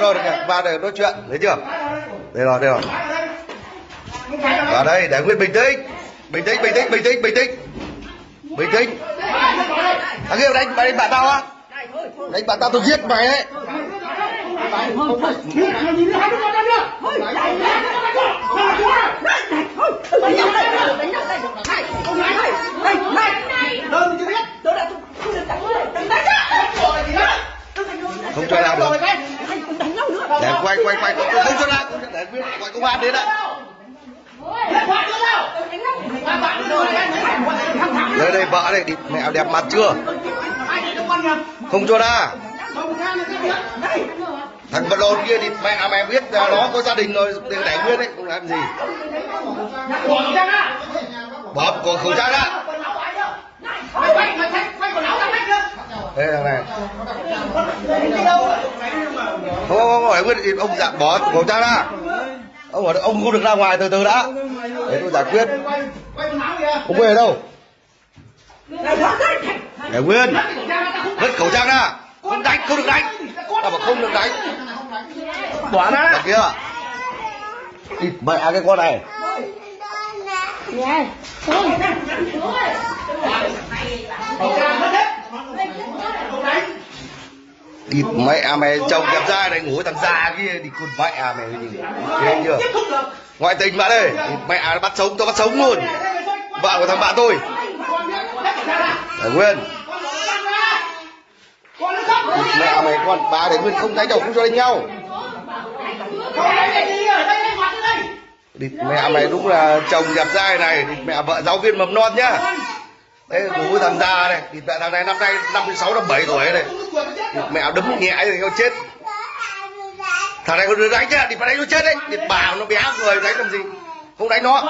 rồi kìa vào để nói chuyện, thấy chưa? Đây rồi đây rồi. Vào đây, để nguyên bình tĩnh. Bình tĩnh bình tĩnh bình tĩnh bình tĩnh. Bình tĩnh. À, Thằng kia đánh mày đánh bạn tao á. Đánh bạn tao tôi giết mày đấy không cho ra được để quay quay quay không, không cho ra để nguyên đến đây đây, vợ đây, đi, mẹ đẹp mặt chưa? Không cho ra. Thằng vật lộn kia thì mẹ mẹ biết là nó có gia đình rồi để đẻ nguyên đấy, không làm gì. Bỏ còn khẩu trang ra đây thằng này. Không không không nguyên ông dạ bỏ khẩu trang ra ông ở ông không được ra ngoài từ từ đã để tôi giải quyết ông về đâu để nguyên vứt khẩu trang ra không đánh không được đánh ta bảo không được đánh bỏ ra Đằng kia Địt mẹ cái con này địt mẹ mày chồng đẹp trai này, ngủ với thằng già kia, đi con mẹ mày nhìn thế chưa? Ngoại tình bạn ơi Mẹ mẹ bắt sống tôi bắt sống luôn. Vợ của thằng bạn tôi. Để nguyên. Địt mẹ mày con bà để nguyên không đánh đầu, không cho đánh nhau. Địt mẹ mày đúng là chồng đẹp trai này địt mẹ vợ giáo viên mầm non nhá đấy ngủ thằng già này thì mẹ thằng này năm nay năm mươi sáu, năm bảy tuổi này địt mẹ đấm nhẹ thì nó chết. Thằng này đưa đánh chứ thì phải đánh nó chết đấy. Thì bảo nó bé người đánh làm gì? Không đánh nó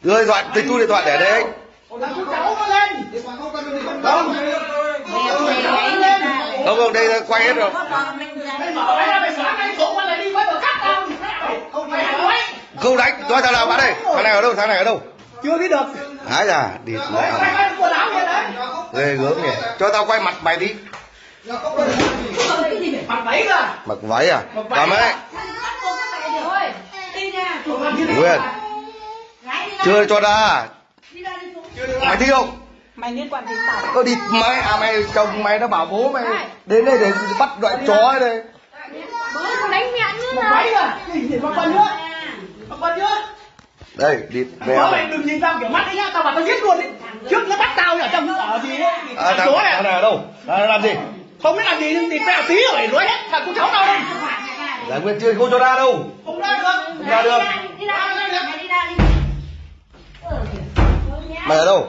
đưa điện thoại, tôi thu điện thoại để đây. Anh không không, đây quay hết rồi. Không đánh, nói thằng nào bạn đây? Thằng này ở đâu? Thằng này ở đâu? Chưa biết được. Hái ra địt mẹ mày ghê gớm nhỉ. Cho tao quay mặt mày đi. Mặt váy cơ. Mặc váy à? Cầm ấy nguyên. chưa cho ra. Mày thích không? Mày liên quan đến tao có đi mày à mày chồng mày nó bảo bố mày đến đây để bắt loại chó ấy đây. Bố con đánh mẹ nữa váy cơ. Nhìn mặt con nữa. Mặt con nữa đây đi về bố mày đừng nhìn tao kiểu mắt đấy nhá tao bảo tao giết luôn đấy trước nó bắt tao ở trong ở gì ấy? À, thằng, chó thằng này. này ở đâu? Này làm gì? Không biết làm gì nhưng thì mẹ tí rồi đuổi hết thằng con cháu tao đây giải nguyên chưa? Không cho ra đâu. Không ra được. Không ra được. Đi ra đi ra đi ra đi mày ở đâu?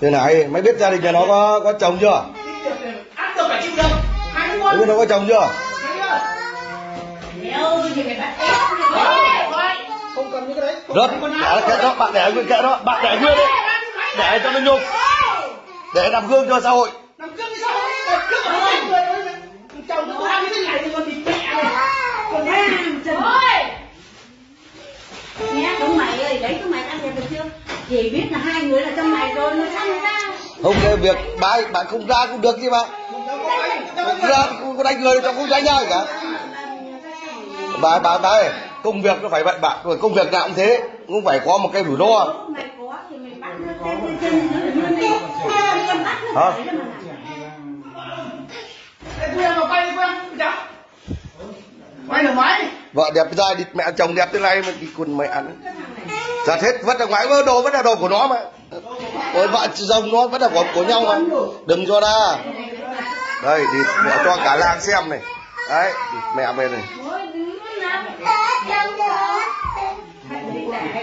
Thế này mày biết gia đình nhà nó có có chồng chưa? Biết nó có chồng chưa cần những cái đấy. Rất đã kệ đó bạn để nguyên kệ đó. Bạn để nguyên đấy để cho nó nhục. Để làm gương cho xã hội. Làm cướp đi sao? Làm cướp ở đây người ơi. Chồng nó ăn như thế này thì còn thịt mẹ này. Còn ham chân. nhé chúng mày ơi đấy chúng mày ăn được chưa? Chỉ biết là hai người là trong mày rồi nó sanh ra không cái việc. Bạn bạn không ra cũng được chứ mà không ra có đánh người trong không đánh nhau cả bà bà bà ơi công việc nó phải vậy bạn rồi công việc nào cũng thế. Cũng phải có một cái rủi ro. Hả? quay được máy. vợ đẹp trai đi mẹ chồng đẹp thế này mà đi quần mẹ ăn giặt hết vứt ra ngoài đồ vẫn là đồ của nó mà. Ôi vợ chồng nó vẫn là của, của nhau mà. Đừng cho ra. Đây thì mẹ cho cả làng xem này. Đấy mẹ về này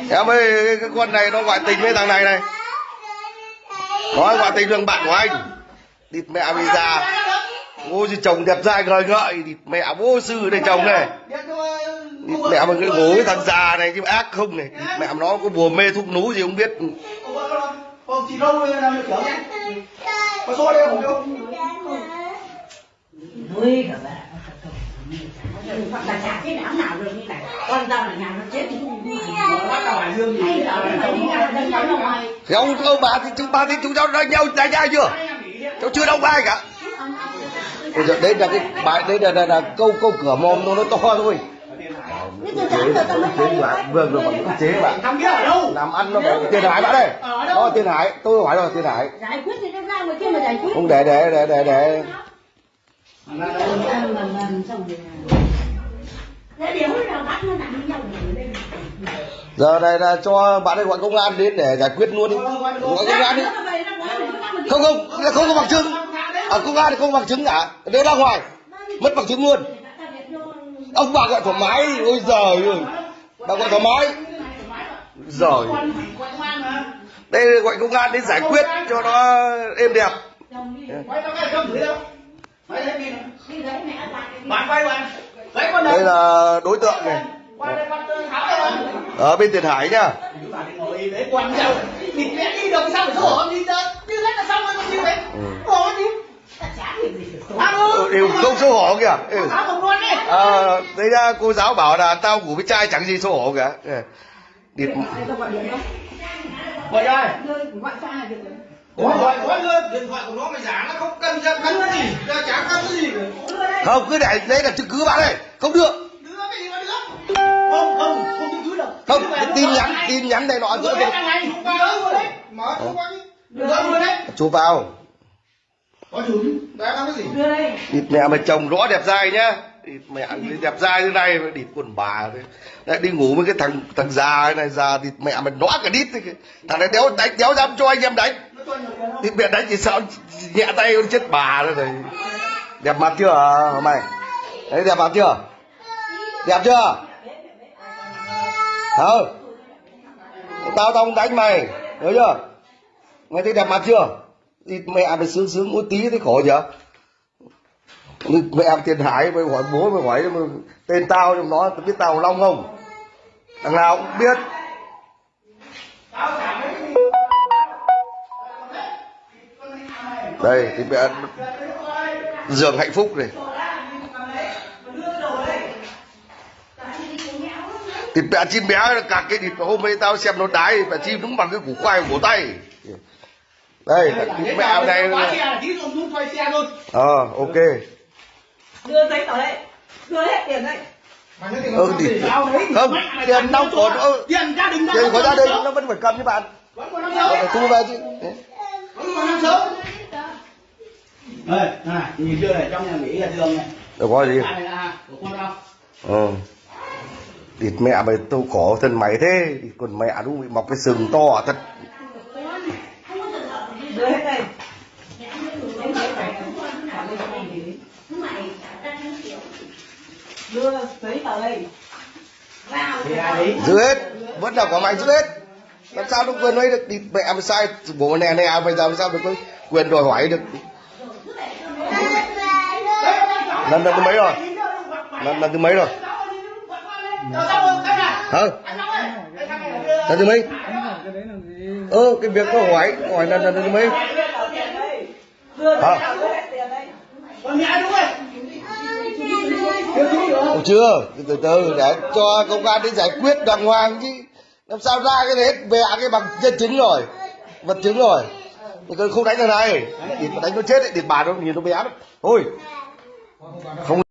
em ơi cái, cái con này nó ngoại tình với thằng này này. Nó ngoại tình thằng bạn của anh? Địt mẹ bây già, ôi gì chồng đẹp trai ngời ngợi. Địt mẹ vô sư đây chồng này. Địt mẹ mà cái bố cái thằng già này chứ ác không này. Địt mẹ nó có bùa mê thuốc nú gì không biết. Còn đâu được số đây không nuôi cả bạn hoặc là chả cái đám nào được như này con tao là nhà nó chết thì thì ông ông bà thì chúng ba thì chúng cháu đánh nhau đánh nhau chưa? Cháu chưa đâu ai cả. Bây giờ đấy là cái bài đấy là, là, là câu câu cửa mồm nó nó to thôi. Chế bạn vương rồi bạn chế bạn làm ăn nó phải tiền hải bạn đây đó tiền hải. Tôi hỏi rồi tiền hải. Giải quyết thì nó ra ngoài kia mà giải quyết không để để để để để giờ này là cho bạn ấy gọi công an đến để giải quyết luôn đi. Gọi công an đi. Không không không có bằng chứng. Ở công an thì không có bằng chứng cả. Nếu ra ngoài. Mất bằng chứng luôn. Ông bà gọi thoải mái. Ôi giời ơi. Bà gọi thoải mái. Giời. Đây gọi công an đến giải quyết cho nó êm đẹp đây là đối tượng này. Qua đây con tháo đây bạn. Ở bên tiền hải nhá gì Ừ, đều không xấu hổ kìa. Ừ. à, đấy ra cô giáo bảo là tao ngủ với trai chẳng gì xấu hổ cả Ừ. địt gọi rồi Gọi luôn điện thoại của nó mày giả nó không cần ra cắn cái gì. Ra chả cắn cái gì không cứ để đấy là chứng cứ bạn ơi không được. Đưa cái gì mà đưa không không không chứng cứ đâu. Không cái tin nhắn tin nhắn này nọ đưa giữa cái này đưa luôn đấy mở có đưa đấy chụp vào có chủ đã làm cái gì? Đưa đây. Địt mẹ mày chồng rõ đẹp dai nhá. Địt mẹ đẹp dai thế này mà địt quần bà đấy lại đi ngủ với cái thằng thằng già này già địt mẹ mày nóa cả đít thế thằng này đéo đánh đéo dám cho anh em đánh thì mẹ đánh thì sao nhẹ tay con chết bà rồi này đẹp mặt chưa hả mày? Đấy đẹp mặt chưa? Đẹp chưa? Không tao tao không đánh mày nhớ chưa? Mày thấy đẹp mặt chưa? Thì mẹ mày sướng sướng một tí thấy khổ chưa mẹ tiền hải mày hỏi bố mày hỏi tên tao trong nó tao biết tao long không? Thằng nào cũng biết. Đây thì mẹ giường hạnh phúc này. Thịt mẹ chim bé cả cái thịt hôm nay tao xem nó đái mẹ chim đúng bằng cái củ khoai của tay. Đây thịt là xuống quay xe luôn. Ờ ok. Đưa giấy tờ đây. Đưa hết tiền đây. Ừ, nó thì- không, tiền đâu còn, ừ. tiền gia đình tiền của gia đình nó vẫn phải cầm cho bạn. Số thu về chứ vẫn còn năm số đây này nhìn chưa này trong nhà mỹ là giường này. Đâu có gì. Này là của con đâu? Ờ. Địt mẹ mày tôi khổ thân mày thế. Địt còn mẹ đúng bị mọc cái sừng to thật. Đưa hết đây Đưa giấy đây giữ hết. Vẫn là của mày giữ hết. Làm sao nó quyền ấy được địt mẹ mày sai. Bố nè nè bây giờ làm sao được có quyền đòi hỏi được lần lần thứ mấy rồi? Lần lần thứ mấy rồi? Hả? Lần thứ mấy? Ơ cái việc nó hỏi hỏi lần lần thứ mấy? Hả? được. Chưa? Từ từ để cho công an đến giải quyết đàng hoàng chứ. Làm sao ra cái đấy hết về cái bằng nhân chứng rồi. Vật chứng rồi. Không đánh thằng này. Thì đánh nó chết ấy, thì bà nó nhìn nó bé lắm. Thôi không